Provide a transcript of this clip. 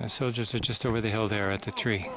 The soldiers are just over the hill there at the tree.